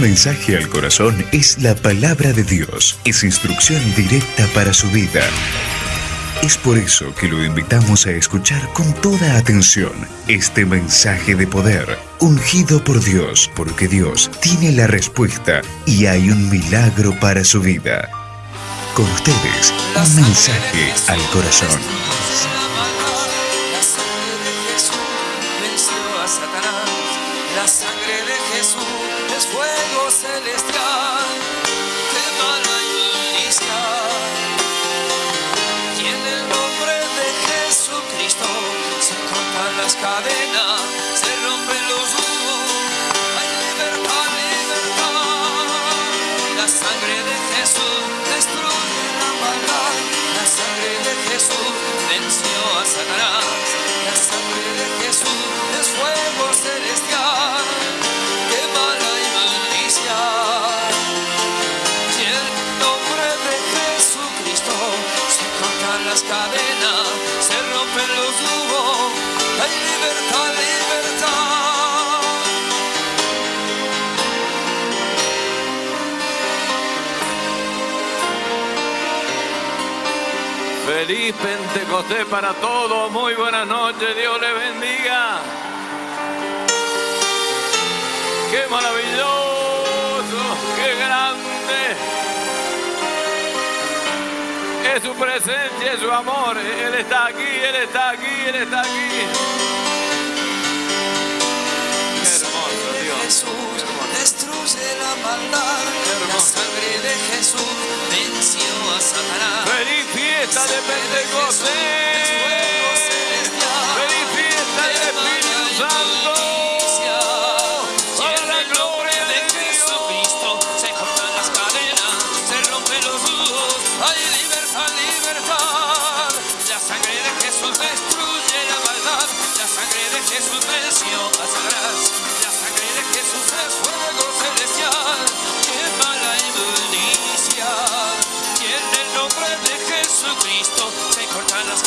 Mensaje al corazón es la palabra de Dios. Es instrucción directa para su vida. Es por eso que lo invitamos a escuchar con toda atención este mensaje de poder, ungido por Dios, porque Dios tiene la respuesta y hay un milagro para su vida. Con ustedes, un mensaje al corazón. Feliz Pentecostés para todos. Muy buenas noches. Dios les bendiga. Qué maravilloso, qué grande. Es su presencia, es su amor. Él está aquí, Él está aquí, Él está aquí. Qué hermoso Dios. Destruye la maldad. La sangre de Jesús venció a Satanás. Feliz fiesta de Pentecostés. Feliz fiesta del Espíritu Santo.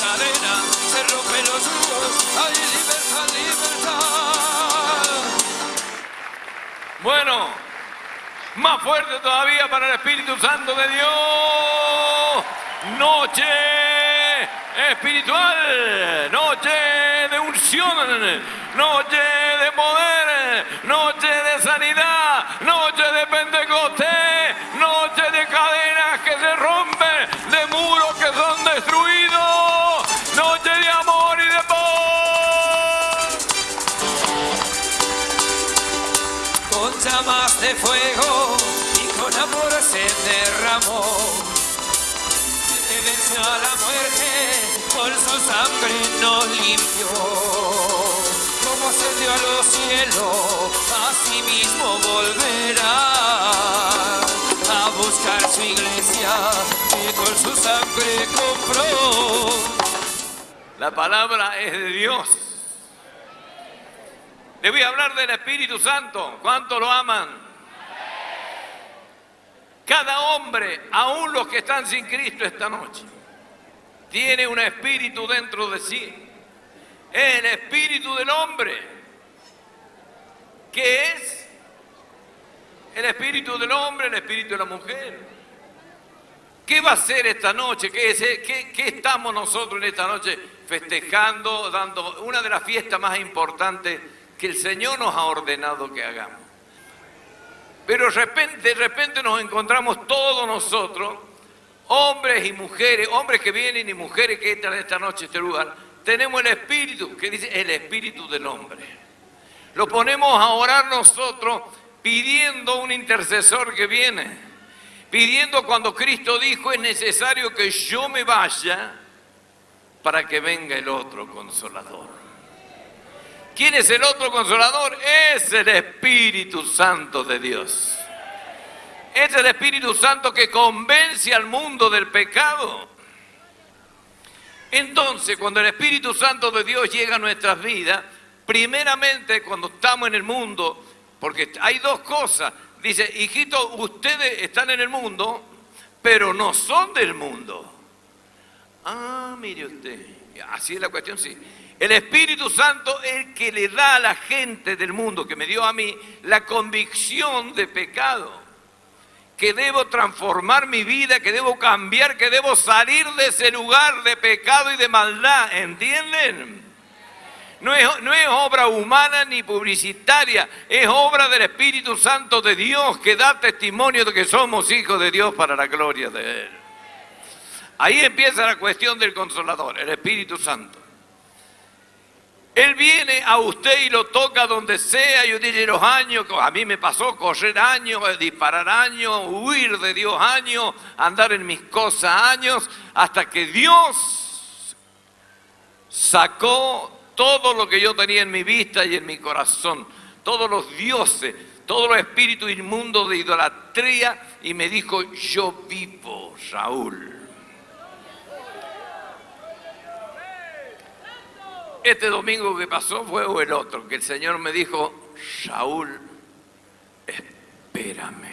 Las se rompen los hay libertad, libertad. Bueno, más fuerte todavía para el Espíritu Santo de Dios. Noche espiritual, noche de unción, noche de poder, noche de sanidad, nos limpió. Como ascendió a los cielos, así mismo volverá a buscar su iglesia que con su sangre compró. La palabra es de Dios. Le voy a hablar del Espíritu Santo. ¿Cuánto lo aman? Cada hombre, aun los que están sin Cristo esta noche, tiene un espíritu dentro de sí. Es el espíritu del hombre. ¿Qué es? El espíritu del hombre, el espíritu de la mujer. ¿Qué va a ser esta noche? ¿Qué, es- qué- qué estamos nosotros en esta noche festejando, dando una de las fiestas más importantes que el Señor nos ha ordenado que hagamos? Pero de repente, de repente nos encontramos todos nosotros, hombres y mujeres, hombres que vienen y mujeres que entran esta noche a este lugar, tenemos el espíritu, que dice el espíritu del hombre. Lo ponemos a orar nosotros pidiendo un intercesor que viene, pidiendo cuando Cristo dijo es necesario que yo me vaya para que venga el otro consolador. ¿Quién es el otro consolador? Es el Espíritu Santo de Dios. Es el Espíritu Santo que convence al mundo del pecado. Entonces, cuando el Espíritu Santo de Dios llega a nuestras vidas, primeramente cuando estamos en el mundo, porque hay dos cosas. Dice, hijitos, ustedes están en el mundo, pero no son del mundo. Ah, mire usted, así es la cuestión, sí. El Espíritu Santo es el que le da a la gente del mundo, que me dio a mí, la convicción de pecado. Que debo transformar mi vida, que debo cambiar, que debo salir de ese lugar de pecado y de maldad. ¿Entienden? No es, no es, obra humana ni publicitaria, es obra del Espíritu Santo de Dios que da testimonio de que somos hijos de Dios para la gloria de Él. Ahí empieza la cuestión del consolador, el Espíritu Santo. Él viene a usted y lo toca donde sea. Yo dije los años, a mí me pasó correr años, disparar años, huir de Dios años, andar en mis cosas años, hasta que Dios sacó todo lo que yo tenía en mi vista y en mi corazón, todos los dioses, todos los espíritus inmundos de idolatría, y me dijo, yo vivo, Raúl. Este domingo que pasó fue o el otro, que el Señor me dijo, Saúl, espérame.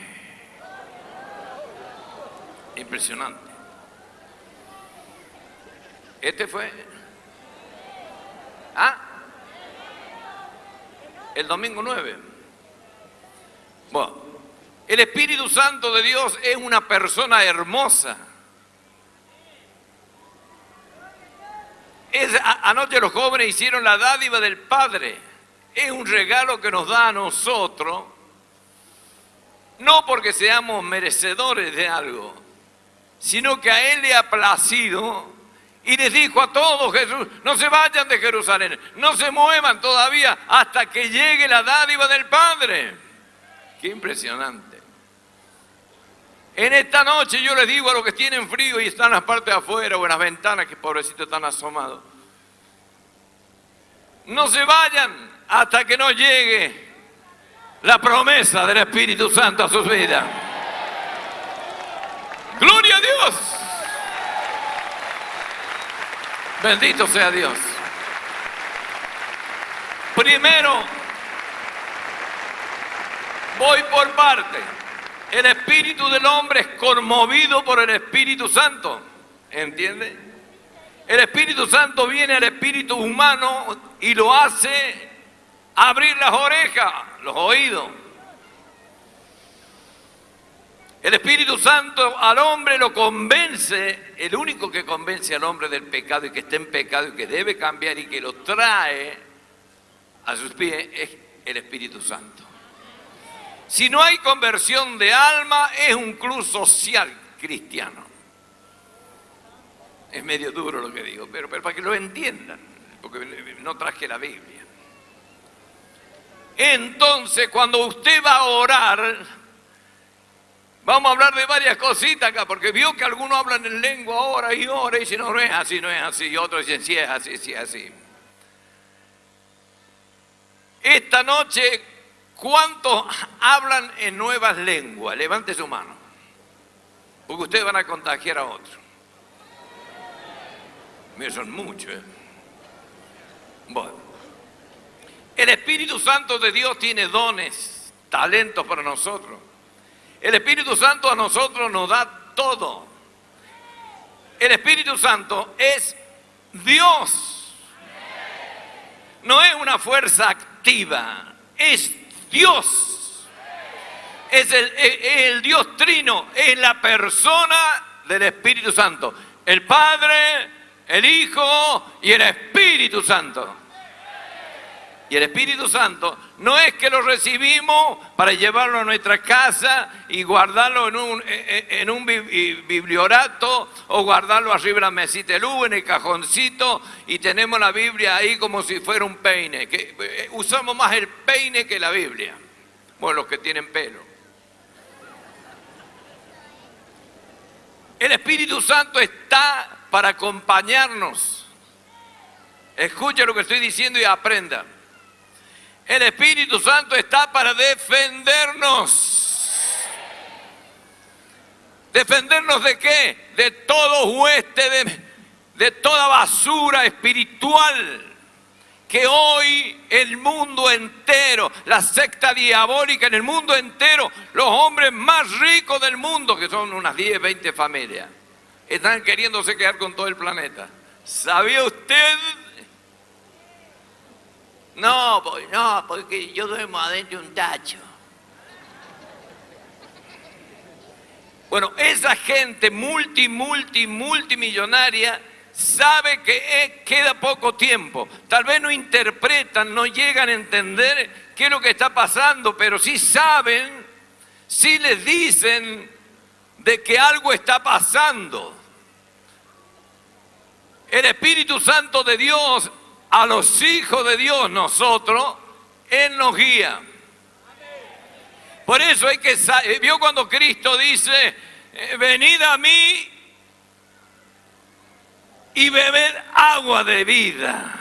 Impresionante. Este fue... ¿Ah? El domingo 9. Bueno, el Espíritu Santo de Dios es una persona hermosa. Anoche los jóvenes hicieron la dádiva del Padre. Es un regalo que nos da a nosotros, no porque seamos merecedores de algo, sino que a Él le ha placido y les dijo a todos Jesús, no se vayan de Jerusalén, no se muevan todavía hasta que llegue la dádiva del Padre. Qué impresionante. En esta noche yo les digo a los que tienen frío y están en las partes de afuera o en las ventanas, que pobrecitos están asomados, no se vayan hasta que no llegue la promesa del Espíritu Santo a sus vidas. Gloria a Dios. Bendito sea Dios. Primero, voy por parte. El espíritu del hombre es conmovido por el Espíritu Santo. ¿Entiende? El Espíritu Santo viene al espíritu humano y lo hace abrir las orejas, los oídos. El Espíritu Santo al hombre lo convence, el único que convence al hombre del pecado y que está en pecado y que debe cambiar y que lo trae a sus pies es el Espíritu Santo. Si no hay conversión de alma, es un club social cristiano. Es medio duro lo que digo, pero, para que lo entiendan, porque no traje la Biblia. Entonces, cuando usted va a orar, vamos a hablar de varias cositas acá, porque vio que algunos hablan en lengua ahora y ahora, y si no, no es así, no es así, y otros dicen, sí es así, sí es así. Esta noche ¿Cuántos hablan en nuevas lenguas? Levante su mano. Porque ustedes van a contagiar a otros. Son muchos. ¿eh? Bueno. El Espíritu Santo de Dios tiene dones, talentos para nosotros. El Espíritu Santo a nosotros nos da todo. El Espíritu Santo es Dios. No es una fuerza activa, es Dios. Es el, Dios trino, es la persona del Espíritu Santo. El Padre, el Hijo y el Espíritu Santo. Y el Espíritu Santo no es que lo recibimos para llevarlo a nuestra casa y guardarlo en un, bibliorato o guardarlo arriba de la mesita de luz, en el cajoncito y tenemos la Biblia ahí como si fuera un peine. Que, eh, usamos más el peine que la Biblia. Bueno, los que tienen pelo. El Espíritu Santo está para acompañarnos. Escucha lo que estoy diciendo y aprenda. El Espíritu Santo está para defendernos. ¿Defendernos de qué? De todo hueste, de, de toda basura espiritual que hoy el mundo entero, la secta diabólica en el mundo entero, los hombres más ricos del mundo, que son unas 10, 20 familias, están queriéndose quedar con todo el planeta. ¿Sabía usted No, pues no, porque yo duermo adentro de un tacho. Bueno, esa gente multi, multi, multimillonaria sabe que eh, queda poco tiempo. Tal vez no interpretan, no llegan a entender qué es lo que está pasando, pero sí saben, sí les dicen de que algo está pasando. El Espíritu Santo de Dios, a los hijos de Dios, nosotros, Él nos guía. Por eso hay que, vio cuando Cristo dice, eh, venid a mí y beber agua de vida.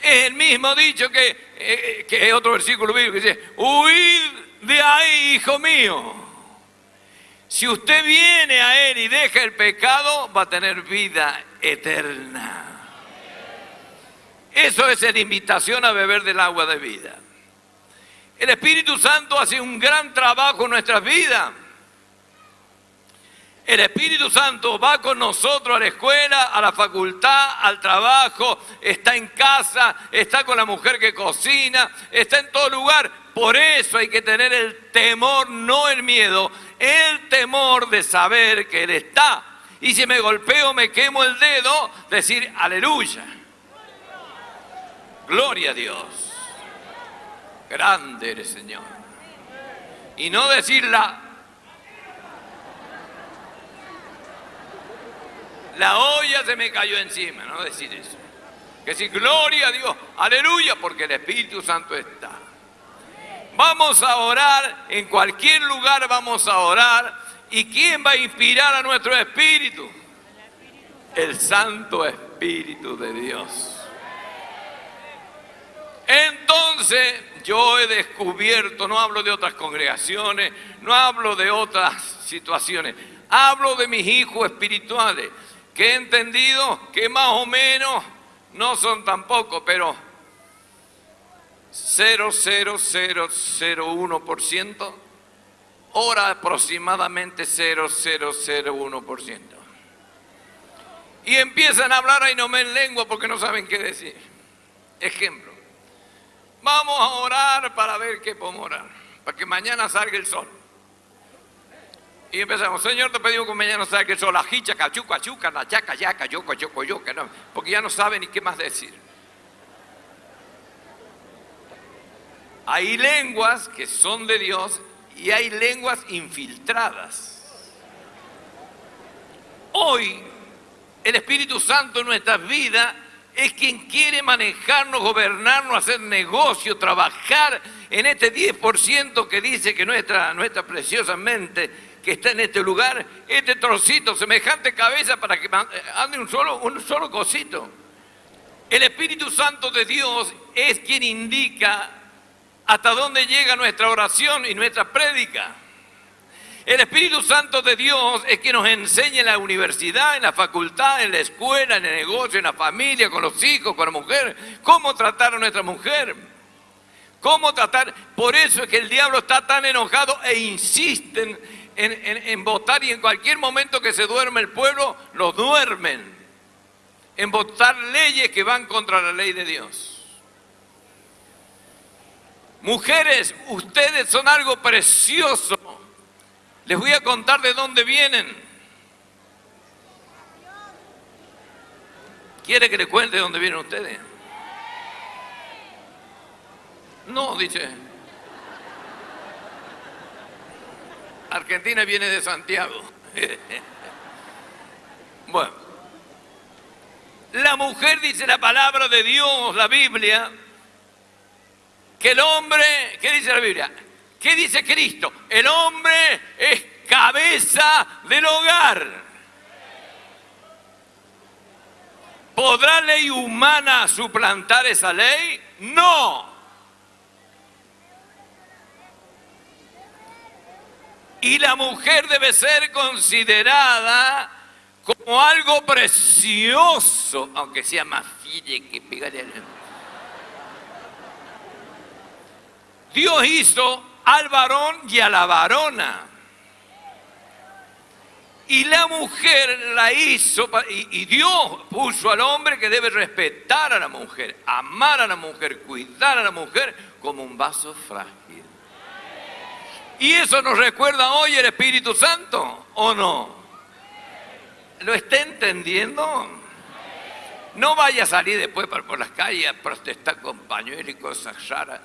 Es el mismo dicho que, eh, que otro versículo bíblico que dice, huid de ahí, hijo mío. Si usted viene a Él y deja el pecado, va a tener vida eterna. Eso es la invitación a beber del agua de vida. El Espíritu Santo hace un gran trabajo en nuestras vidas. El Espíritu Santo va con nosotros a la escuela, a la facultad, al trabajo, está en casa, está con la mujer que cocina, está en todo lugar. Por eso hay que tener el temor, no el miedo, el temor de saber que Él está. Y si me golpeo, me quemo el dedo, decir aleluya. Gloria a Dios. Grande eres Señor. Y no decir la la olla se me cayó encima, no decir eso. Que si gloria a Dios, aleluya, porque el Espíritu Santo está. Vamos a orar, en cualquier lugar vamos a orar. ¿Y quién va a inspirar a nuestro espíritu? El Santo Espíritu de Dios. Entonces yo he descubierto, no hablo de otras congregaciones, no hablo de otras situaciones, hablo de mis hijos espirituales que he entendido que más o menos no son tampoco, pero 0,0001%, ahora aproximadamente 0,001%. Y empiezan a hablar ahí no me en lengua porque no saben qué decir. Ejemplo, vamos a orar para ver qué podemos orar, para que mañana salga el sol. Y empezamos, Señor, te pedimos que mañana salga el sol, la hicha, cachuca, chuca, la chaca, yaca, yoco, yoco, yoco, no, porque ya no saben ni qué más decir. Hay lenguas que son de Dios y hay lenguas infiltradas. Hoy, el Espíritu Santo en nuestras vidas es quien quiere manejarnos, gobernarnos, hacer negocio, trabajar en este 10% que dice que nuestra, nuestra preciosa mente que está en este lugar, este trocito, semejante cabeza para que ande un solo, un solo cosito. El Espíritu Santo de Dios es quien indica hasta dónde llega nuestra oración y nuestra prédica. El Espíritu Santo de Dios es quien nos enseña en la universidad, en la facultad, en la escuela, en el negocio, en la familia, con los hijos, con la mujer, cómo tratar a nuestra mujer. Cómo tratar, por eso es que el diablo está tan enojado e insisten en, votar y en cualquier momento que se duerme el pueblo, lo duermen. En votar leyes que van contra la ley de Dios. Mujeres, ustedes son algo precioso. Les voy a contar de dónde vienen. ¿Quiere que le cuente de dónde vienen ustedes? No, dice. Argentina viene de Santiago. bueno, la mujer dice la palabra de Dios, la Biblia, que el hombre, ¿qué dice la Biblia? ¿Qué dice Cristo? El hombre es cabeza del hogar. ¿Podrá ley humana suplantar esa ley? No. Y la mujer debe ser considerada como algo precioso, aunque sea más fille que pegarle al... Dios hizo al varón y a la varona. Y la mujer la hizo, y, Dios puso al hombre que debe respetar a la mujer, amar a la mujer, cuidar a la mujer como un vaso frágil. Y eso nos recuerda hoy el Espíritu Santo, ¿o no? ¿Lo está entendiendo? No vaya a salir después por las calles a protestar con pañuelos y cosas raras.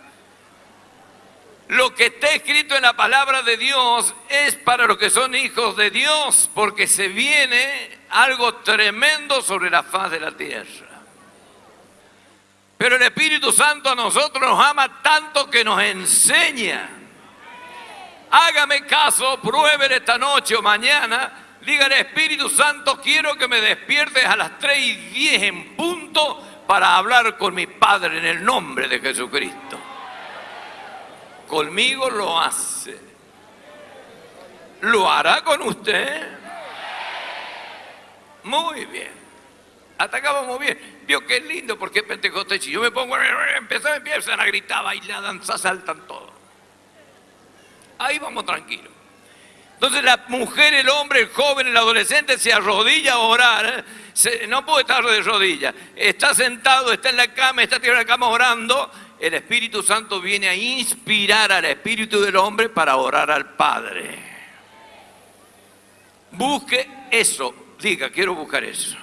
Lo que está escrito en la palabra de Dios es para los que son hijos de Dios, porque se viene algo tremendo sobre la faz de la tierra. Pero el Espíritu Santo a nosotros nos ama tanto que nos enseña. Hágame caso, pruebe esta noche o mañana. Dígale, Espíritu Santo, quiero que me despiertes a las 3 y 10 en punto para hablar con mi Padre en el nombre de Jesucristo conmigo lo hace. ¿Lo hará con usted? Muy bien. Hasta acá vamos bien. Vio qué lindo porque Pentecostés. Si yo me pongo, empezar, empiezan a gritar, bailar, danzar, saltan todo. Ahí vamos tranquilos. Entonces la mujer, el hombre, el joven, el adolescente se arrodilla a orar. no puede estar de rodillas. Está sentado, está en la cama, está tirado en la cama orando el Espíritu Santo viene a inspirar al Espíritu del hombre para orar al Padre. Busque eso, diga, quiero buscar eso.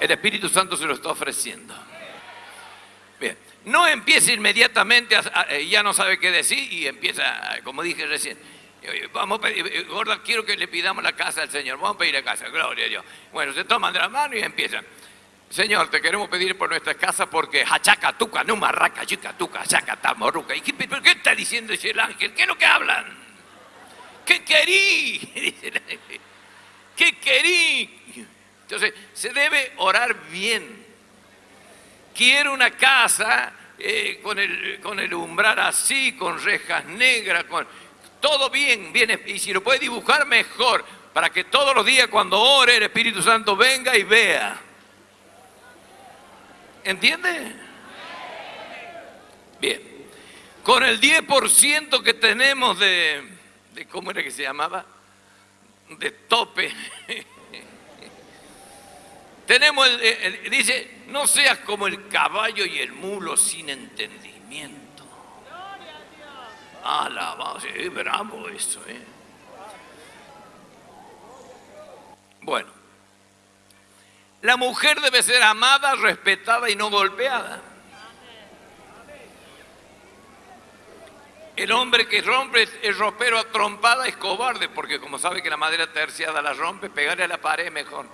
El Espíritu Santo se lo está ofreciendo. Bien, no empiece inmediatamente, ya no sabe qué decir y empieza, como dije recién, Vamos a pedir, gorda, quiero que le pidamos la casa al Señor. Vamos a pedir la casa, gloria a Dios. Bueno, se toman de la mano y empiezan. Señor, te queremos pedir por nuestra casa porque hachaca, tuca, no marraca, chica, tuca, hachaca, tamoruca. ¿Y qué, qué está diciendo ese el ángel? ¿Qué es lo que hablan? ¿Qué querí? ¿Qué querí? Entonces, se debe orar bien. Quiero una casa eh, con, el, con el umbral así, con rejas negras, con todo bien, bien. Y si lo puede dibujar, mejor. Para que todos los días cuando ore el Espíritu Santo venga y vea. ¿Entiende? Bien. Con el 10% que tenemos de, de, ¿cómo era que se llamaba? De tope. tenemos, el, dice, no seas como el caballo y el mulo sin entendimiento. Alabado, sí, bravo eso, ¿eh? Bueno, la mujer debe ser amada, respetada y no golpeada. El hombre que rompe el ropero a trompada es cobarde, porque como sabe que la madera terciada la rompe, pegarle a la pared mejor.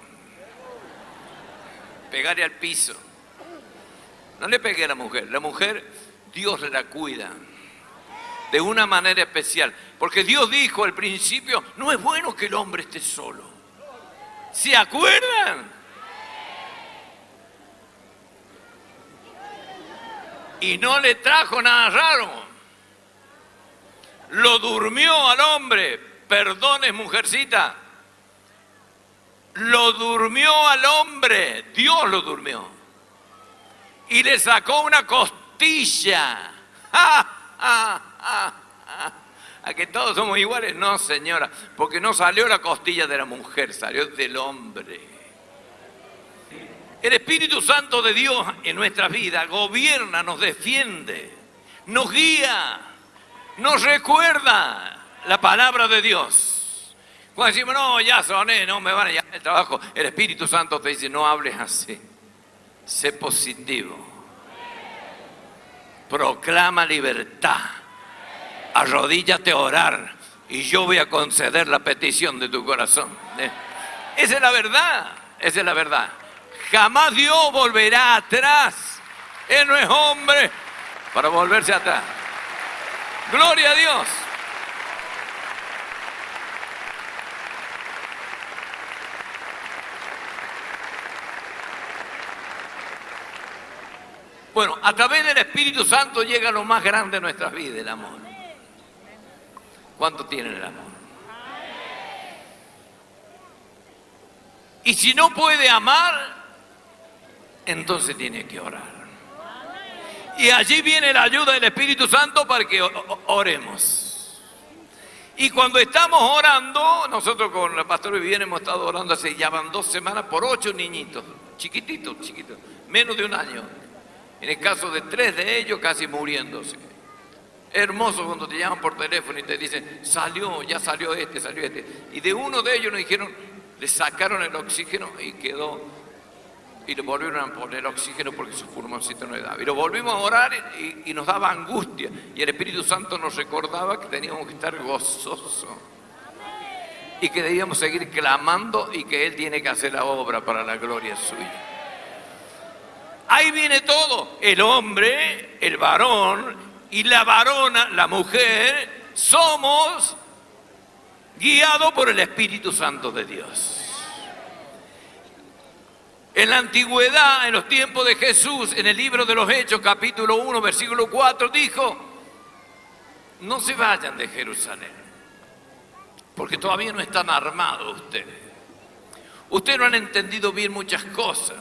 Pegarle al piso. No le pegue a la mujer. La mujer, Dios la cuida de una manera especial. Porque Dios dijo al principio, no es bueno que el hombre esté solo. ¿Se acuerdan? Y no le trajo nada raro. Lo durmió al hombre, perdones mujercita. Lo durmió al hombre, Dios lo durmió. Y le sacó una costilla. ¿A que todos somos iguales? No, señora, porque no salió la costilla de la mujer, salió del hombre. El Espíritu Santo de Dios en nuestra vida gobierna, nos defiende, nos guía, nos recuerda la palabra de Dios. Cuando decimos, no, ya soné, no me van a llamar el trabajo, el Espíritu Santo te dice, no hables así, sé positivo, proclama libertad, arrodíllate a orar y yo voy a conceder la petición de tu corazón. ¿Eh? Esa es la verdad, esa es la verdad. Jamás Dios volverá atrás. Él no es hombre para volverse atrás. Gloria a Dios. Bueno, a través del Espíritu Santo llega lo más grande de nuestras vidas, el amor. ¿Cuánto tiene el amor? Y si no puede amar, entonces tiene que orar. Y allí viene la ayuda del Espíritu Santo para que oremos. Y cuando estamos orando, nosotros con la pastora Viviana hemos estado orando hace ya van dos semanas por ocho niñitos, chiquititos, chiquitos, menos de un año. En el caso de tres de ellos casi muriéndose. Hermoso cuando te llaman por teléfono y te dicen, salió, ya salió este, salió este. Y de uno de ellos nos dijeron, le sacaron el oxígeno y quedó, y le volvieron a poner oxígeno porque su pulmoncito no le daba. Y lo volvimos a orar y, y nos daba angustia. Y el Espíritu Santo nos recordaba que teníamos que estar gozosos. Y que debíamos seguir clamando y que Él tiene que hacer la obra para la gloria suya. Ahí viene todo. El hombre, el varón y la varona, la mujer, somos guiados por el Espíritu Santo de Dios. En la antigüedad, en los tiempos de Jesús, en el libro de los Hechos, capítulo 1, versículo 4, dijo, no se vayan de Jerusalén, porque todavía no están armados ustedes. Ustedes no han entendido bien muchas cosas.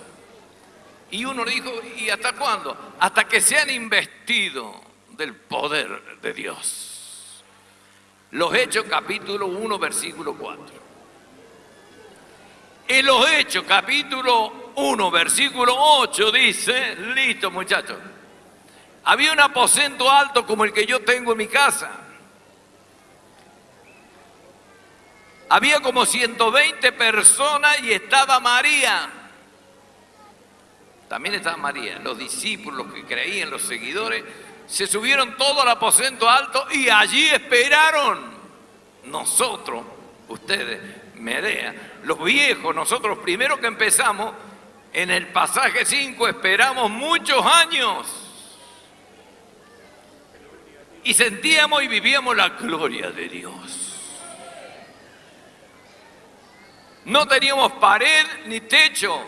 Y uno dijo, ¿y hasta cuándo? Hasta que sean investidos del poder de Dios. Los Hechos capítulo 1, versículo 4. En los Hechos capítulo 1, versículo 8 dice, listo muchachos, había un aposento alto como el que yo tengo en mi casa. Había como 120 personas y estaba María también estaba María, los discípulos que creían, los seguidores, se subieron todos al aposento alto y allí esperaron. Nosotros, ustedes, Medea, los viejos, nosotros primero que empezamos, en el pasaje 5 esperamos muchos años. Y sentíamos y vivíamos la gloria de Dios. No teníamos pared ni techo,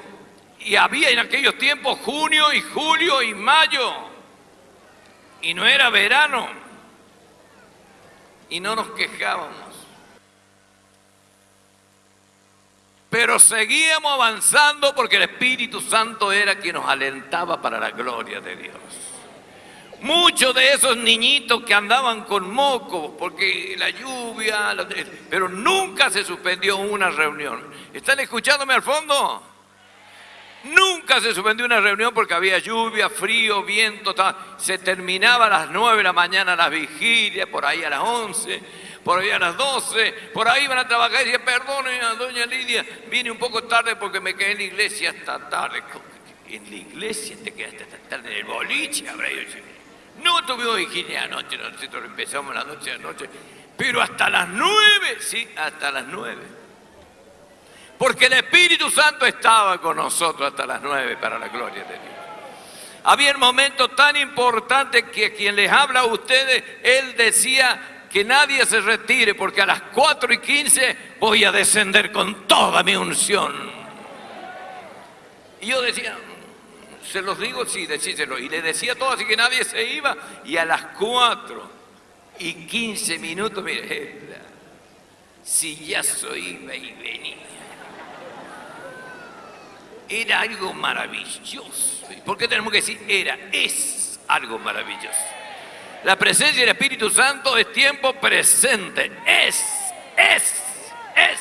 y había en aquellos tiempos junio y julio y mayo. Y no era verano. Y no nos quejábamos. Pero seguíamos avanzando porque el Espíritu Santo era quien nos alentaba para la gloria de Dios. Muchos de esos niñitos que andaban con moco, porque la lluvia, pero nunca se suspendió una reunión. ¿Están escuchándome al fondo? Nunca se suspendió una reunión porque había lluvia, frío, viento. Se terminaba a las 9 de la mañana las vigilias, por ahí a las 11, por ahí a las 12. Por ahí iban a trabajar y decían, perdone a doña Lidia, vine un poco tarde porque me quedé en la iglesia hasta tarde. ¿En la iglesia te quedaste hasta tarde? ¿En el boliche? Habrá No tuvimos vigilia anoche, nosotros empezamos la noche a noche. Pero hasta las 9, sí, hasta las 9 porque el Espíritu Santo estaba con nosotros hasta las nueve para la gloria de Dios. Había un momento tan importante que quien les habla a ustedes, él decía que nadie se retire porque a las cuatro y quince voy a descender con toda mi unción. Y yo decía, se los digo, sí, decíselo. Y le decía todo, así que nadie se iba. Y a las cuatro y quince minutos, mire, si ya soy iba y venía era algo maravilloso. ¿Por qué tenemos que decir era? Es algo maravilloso. La presencia del Espíritu Santo es tiempo presente. Es, es, es.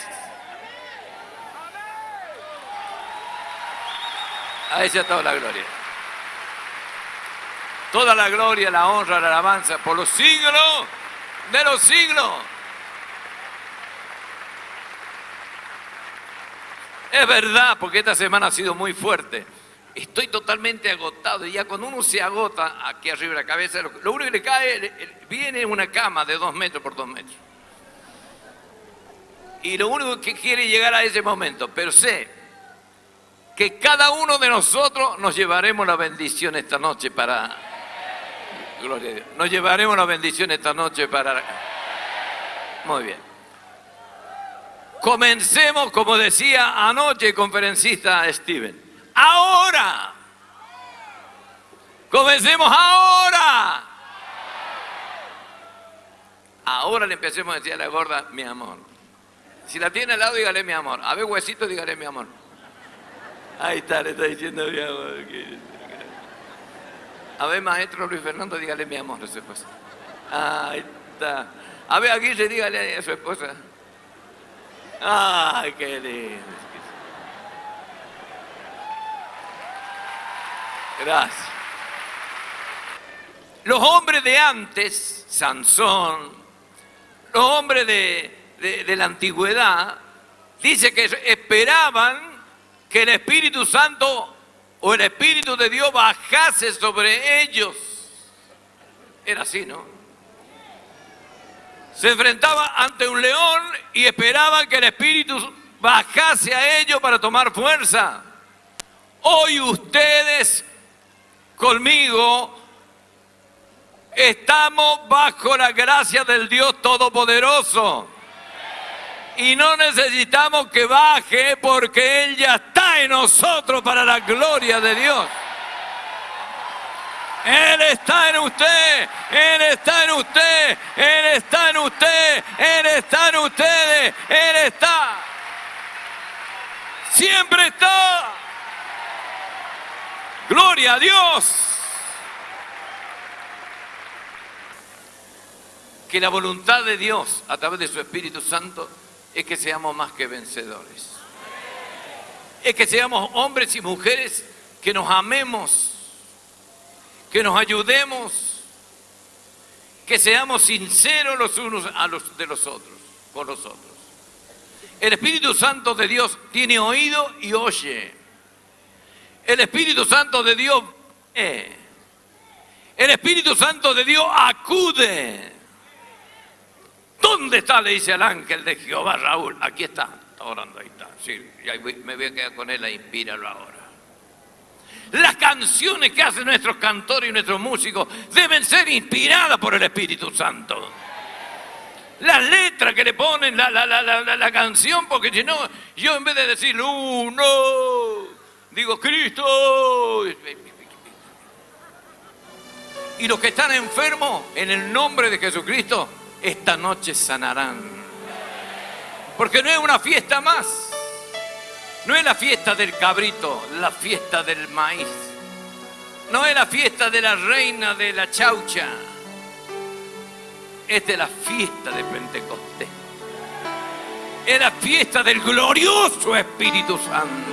A ella toda la gloria. Toda la gloria, la honra, la alabanza por los siglos de los siglos. Es verdad, porque esta semana ha sido muy fuerte. Estoy totalmente agotado y ya cuando uno se agota aquí arriba de la cabeza, lo, único que le cae, viene una cama de dos metros por dos metros. Y lo único que quiere llegar a ese momento, pero sé que cada uno de nosotros nos llevaremos la bendición esta noche para... Gloria a Dios. Nos llevaremos la bendición esta noche para... Muy bien. Comencemos, como decía anoche el conferencista Steven. Ahora. Comencemos ahora. Ahora le empecemos a decir a la gorda, mi amor. Si la tiene al lado, dígale mi amor. A ver, huesito, dígale mi amor. Ahí está, le está diciendo mi amor. A ver, maestro Luis Fernando, dígale mi amor. Ahí está. A ver, se dígale a su esposa. Ay, qué lindo. Gracias. Los hombres de antes, Sansón, los hombres de, de- la antigüedad, dice que esperaban que el Espíritu Santo o el Espíritu de Dios bajase sobre ellos. Era así, ¿no? Se enfrentaba ante un león y esperaban que el Espíritu bajase a ellos para tomar fuerza. Hoy ustedes conmigo estamos bajo la gracia del Dios Todopoderoso. Y no necesitamos que baje porque Él ya está en nosotros para la gloria de Dios. Él está en usted, Él está en usted, Él está en usted, Él está en ustedes, Él está. Siempre está. Gloria a Dios. Que la voluntad de Dios a través de su Espíritu Santo es que seamos más que vencedores. Es que seamos hombres y mujeres que nos amemos, que nos ayudemos, que seamos sinceros los unos a los de los otros, con los otros. El Espíritu Santo de Dios tiene oído y oye. El Espíritu Santo de Dios ve. El Espíritu Santo de Dios acude. ¿Dónde está? Le dice al ángel de Jehová Raúl. Aquí está. Está orando, ahí está. Sí, me voy a quedar con él, inspíralo ahora. Las canciones que hacen nuestros cantores y nuestros músicos deben ser inspiradas por el Espíritu Santo. Las letras que le ponen la- la- la- la canción, porque si no, yo en vez de decir uno, digo Cristo. Y los que están enfermos, en el nombre de Jesucristo, esta noche sanarán. Porque no es una fiesta más. No es la fiesta del cabrito, la fiesta del maíz. No es la fiesta de la reina de la chaucha. Es de la fiesta de Pentecostés. Es la fiesta del glorioso Espíritu Santo.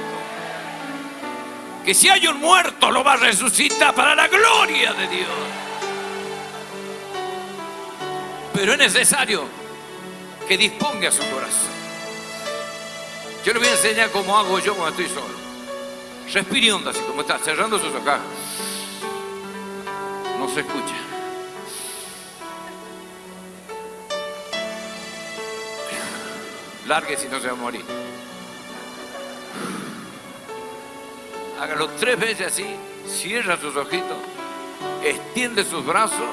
Que si hay un muerto lo va a resucitar para la gloria de Dios. Pero es necesario que disponga su corazón. Yo le voy a enseñar cómo hago yo cuando estoy solo. Respire hondo así como está, cerrando sus ojos. No se escucha. Largue si no se va a morir. Hágalo tres veces así, cierra sus ojitos, extiende sus brazos.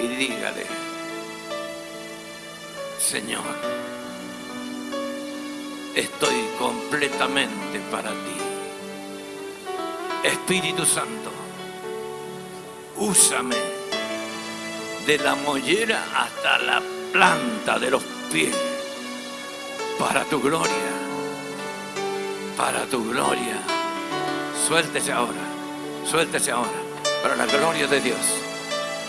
Y dígale, Señor, estoy completamente para ti. Espíritu Santo, úsame de la mollera hasta la planta de los pies para tu gloria, para tu gloria. Suéltese ahora, suéltese ahora, para la gloria de Dios.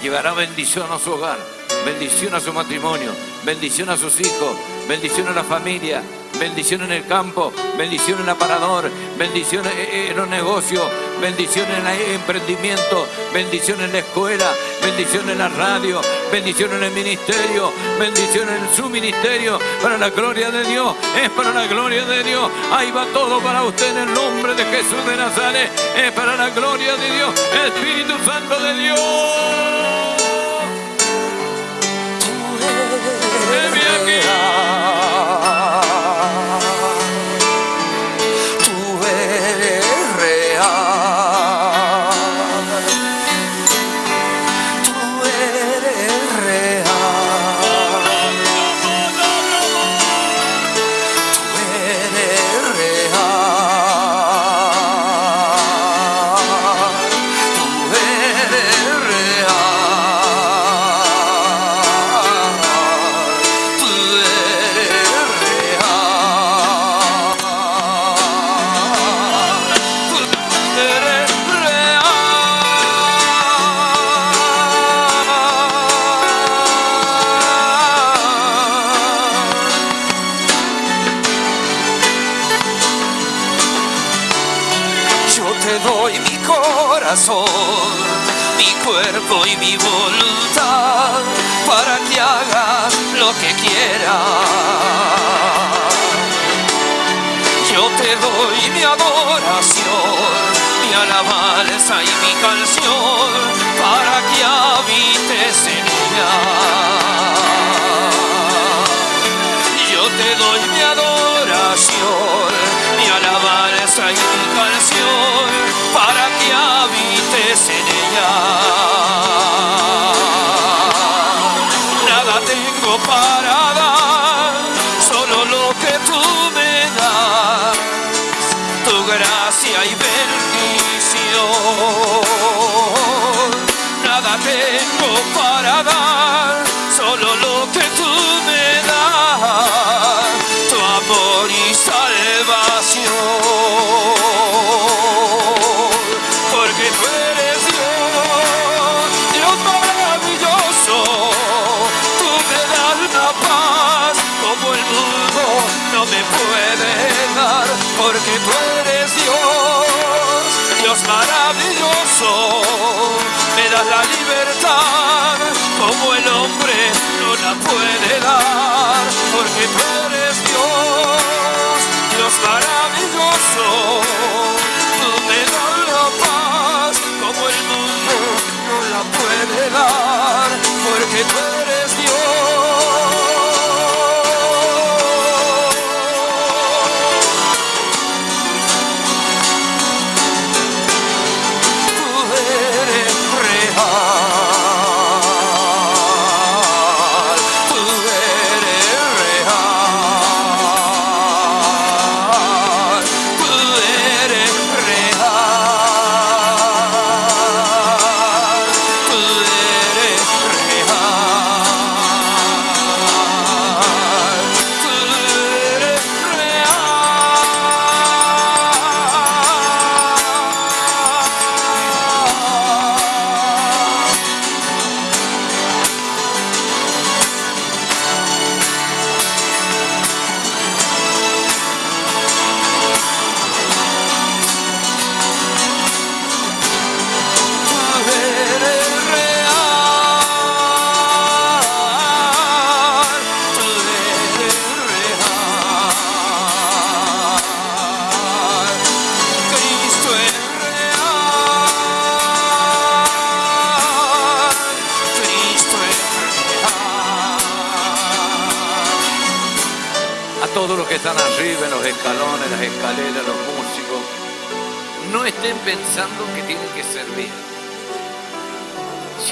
Llevará bendición a su hogar, bendición a su matrimonio, bendición a sus hijos, bendición a la familia, bendición en el campo, bendición en el aparador, bendición en los negocios, bendición en el emprendimiento, bendición en la escuela, bendición en la radio, bendición en el ministerio, bendición en su ministerio, para la gloria de Dios, es para la gloria de Dios. Ahí va todo para usted en el nombre de Jesús de Nazaret, es para la gloria de Dios, Espíritu Santo de Dios. Maravilloso,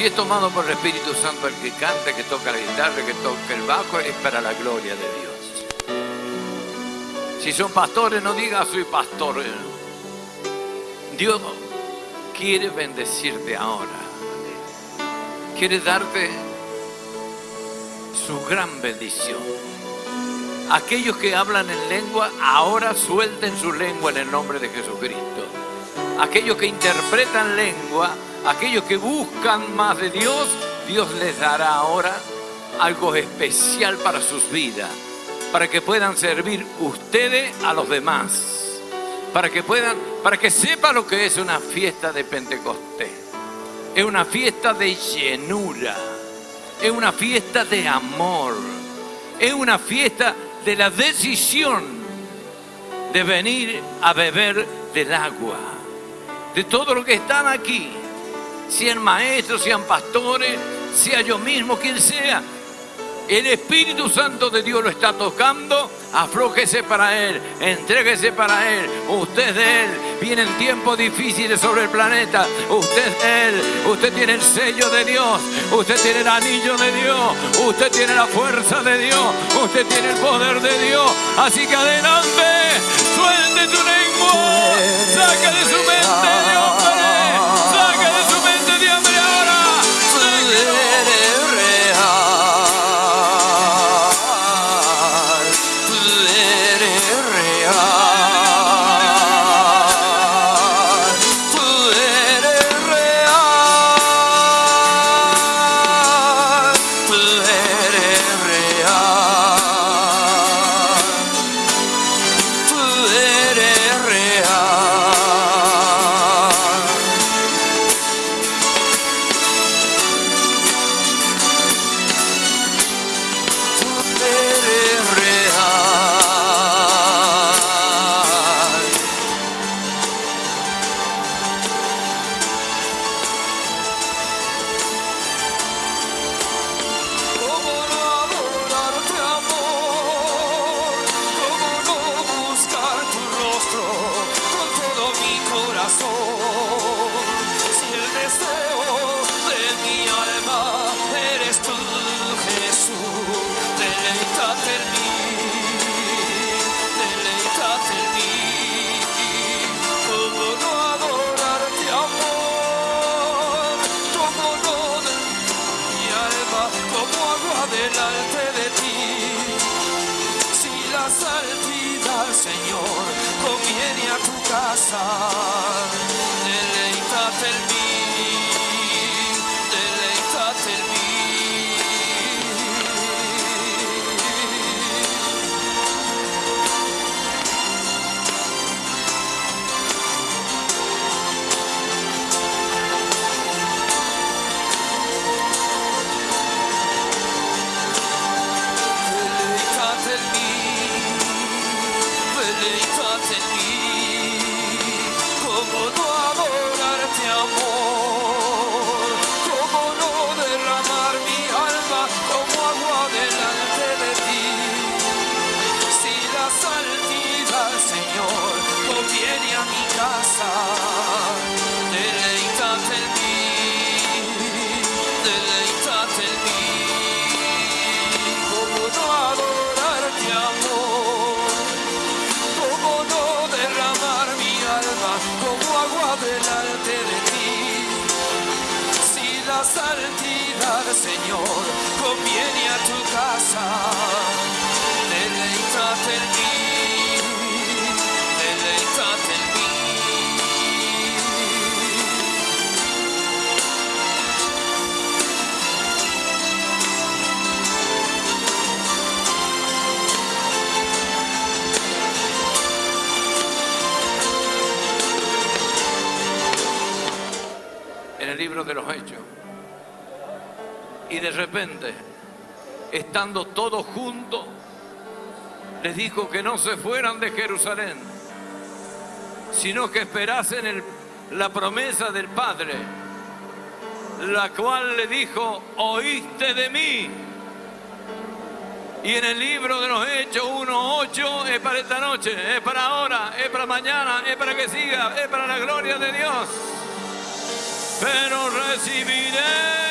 es tomado por el Espíritu Santo el que canta, que toca la guitarra, que toca el bajo, es para la gloria de Dios. Si son pastores, no diga soy pastor. Dios quiere bendecirte ahora. Quiere darte su gran bendición. Aquellos que hablan en lengua, ahora suelten su lengua en el nombre de Jesucristo. Aquellos que interpretan lengua, aquellos que buscan más de Dios, Dios les dará ahora algo especial para sus vidas, para que puedan servir ustedes a los demás, para que puedan, para que sepan lo que es una fiesta de Pentecostés. Es una fiesta de llenura, es una fiesta de amor, es una fiesta de la decisión de venir a beber del agua, de todo lo que están aquí, sean maestros, sean pastores, sea yo mismo, quien sea. El Espíritu Santo de Dios lo está tocando, aflójese para Él, entréguese para Él. Usted de Él, vienen tiempos difíciles sobre el planeta. Usted es Él, usted tiene el sello de Dios, usted tiene el anillo de Dios, usted tiene la fuerza de Dios, usted tiene el poder de Dios. Así que adelante, suelte tu lengua, saque de su mente de de los Hechos. Y de repente, estando todos juntos, les dijo que no se fueran de Jerusalén, sino que esperasen el- la promesa del Padre, la cual le dijo, oíste de mí. Y en el libro de los Hechos 1.8 es para esta noche, es para ahora, es para mañana, es para que siga, es para la gloria de Dios pero recibiréis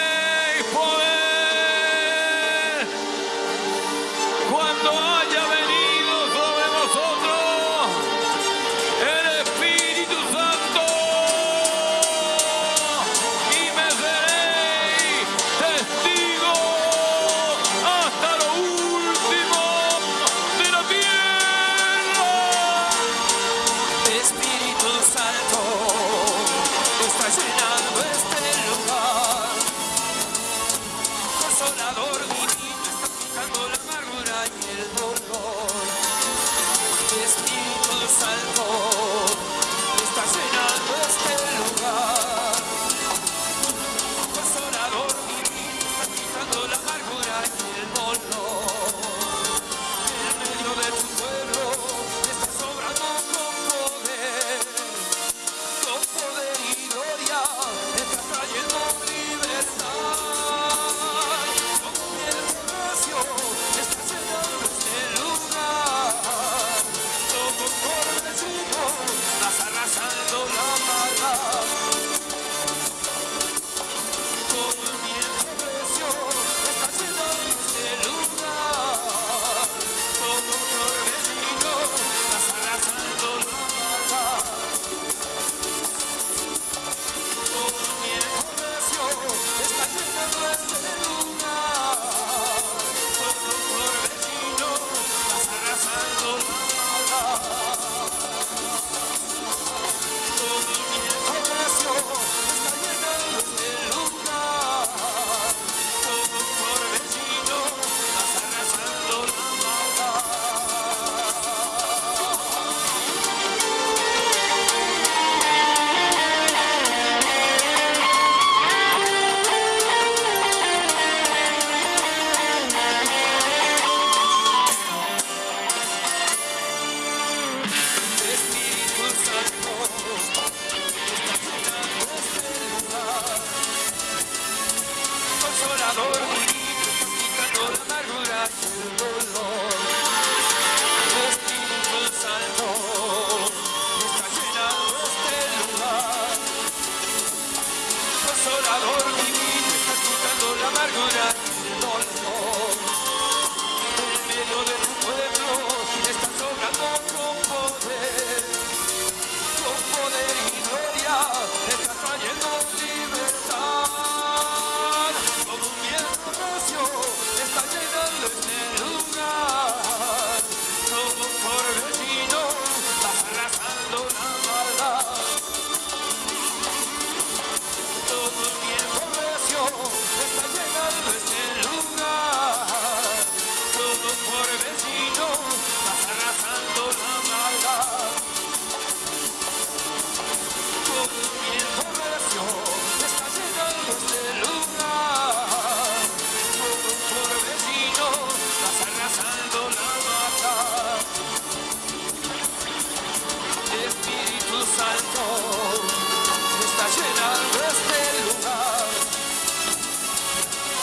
está llenando este lugar.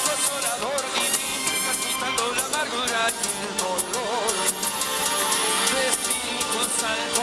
Consolador divino, estás quitando la amargura y el dolor. Destino santo.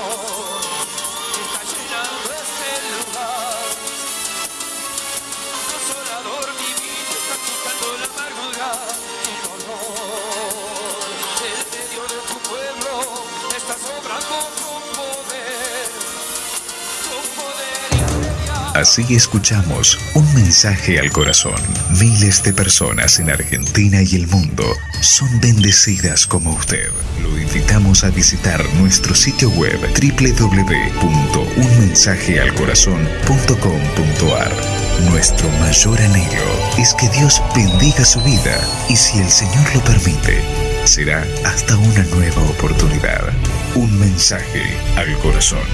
Así escuchamos un mensaje al corazón. Miles de personas en Argentina y el mundo son bendecidas como usted. Lo invitamos a visitar nuestro sitio web www.unmensajealcorazon.com.ar. Nuestro mayor anhelo es que Dios bendiga su vida y si el Señor lo permite, será hasta una nueva oportunidad. Un mensaje al corazón.